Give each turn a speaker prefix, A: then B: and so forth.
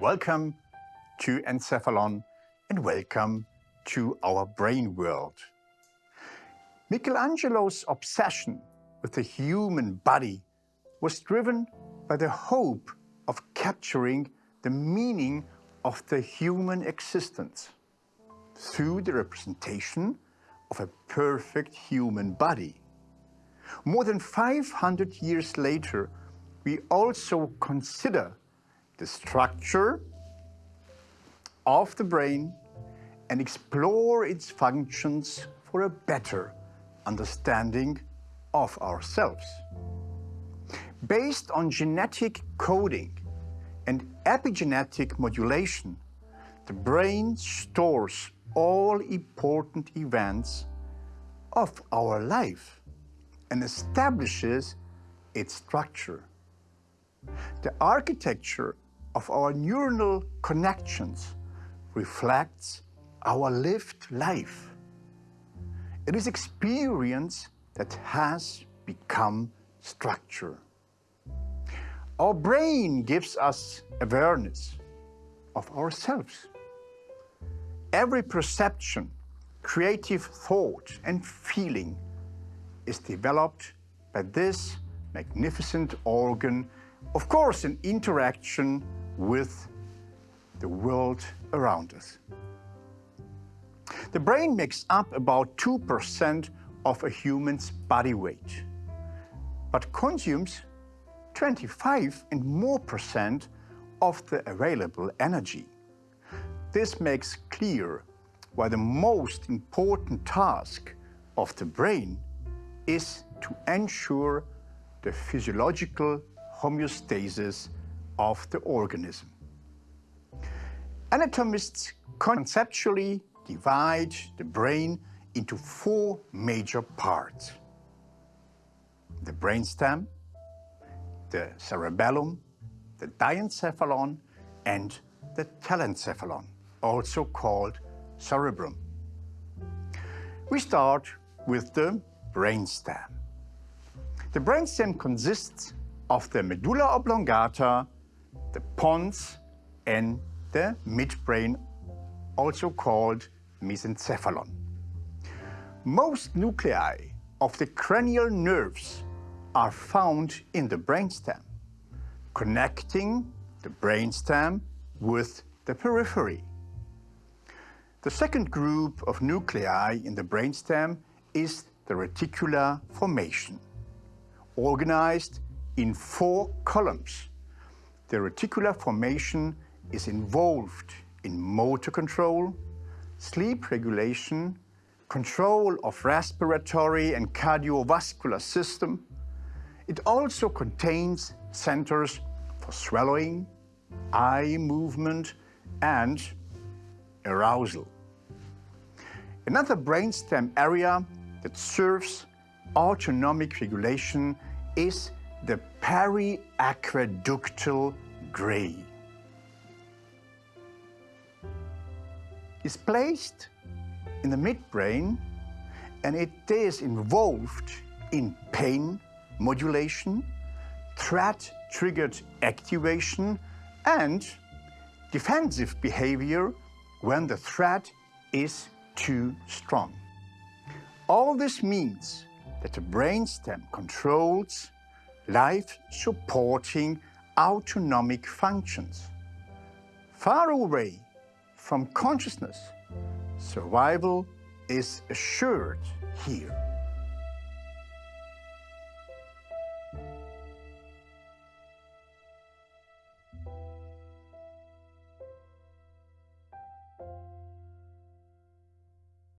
A: Welcome to Encephalon and welcome to our brain world. Michelangelo's obsession with the human body was driven by the hope of capturing the meaning of the human existence through the representation of a perfect human body. More than 500 years later, we also consider the structure of the brain and explore its functions for a better understanding of ourselves. Based on genetic coding and epigenetic modulation, the brain stores all important events of our life and establishes its structure. The architecture of our neuronal connections reflects our lived life. It is experience that has become structure. Our brain gives us awareness of ourselves. Every perception, creative thought and feeling is developed by this magnificent organ, of course in interaction with the world around us. The brain makes up about 2% of a human's body weight, but consumes 25 and more percent of the available energy. This makes clear why the most important task of the brain is to ensure the physiological homeostasis of the organism. Anatomists conceptually divide the brain into four major parts. The brainstem, the cerebellum, the diencephalon, and the telencephalon, also called cerebrum. We start with the brainstem. The brainstem consists of the medulla oblongata, the pons, and the midbrain, also called mesencephalon. Most nuclei of the cranial nerves are found in the brainstem, connecting the brainstem with the periphery. The second group of nuclei in the brainstem is the reticular formation, organized in four columns. The reticular formation is involved in motor control, sleep regulation, control of respiratory and cardiovascular system. It also contains centers for swallowing, eye movement, and arousal. Another brainstem area that serves autonomic regulation is the periaqueductal gray. is placed in the midbrain and it is involved in pain modulation, threat-triggered activation and defensive behavior when the threat is too strong. All this means that the brainstem controls life-supporting autonomic functions. Far away from consciousness, survival is assured here.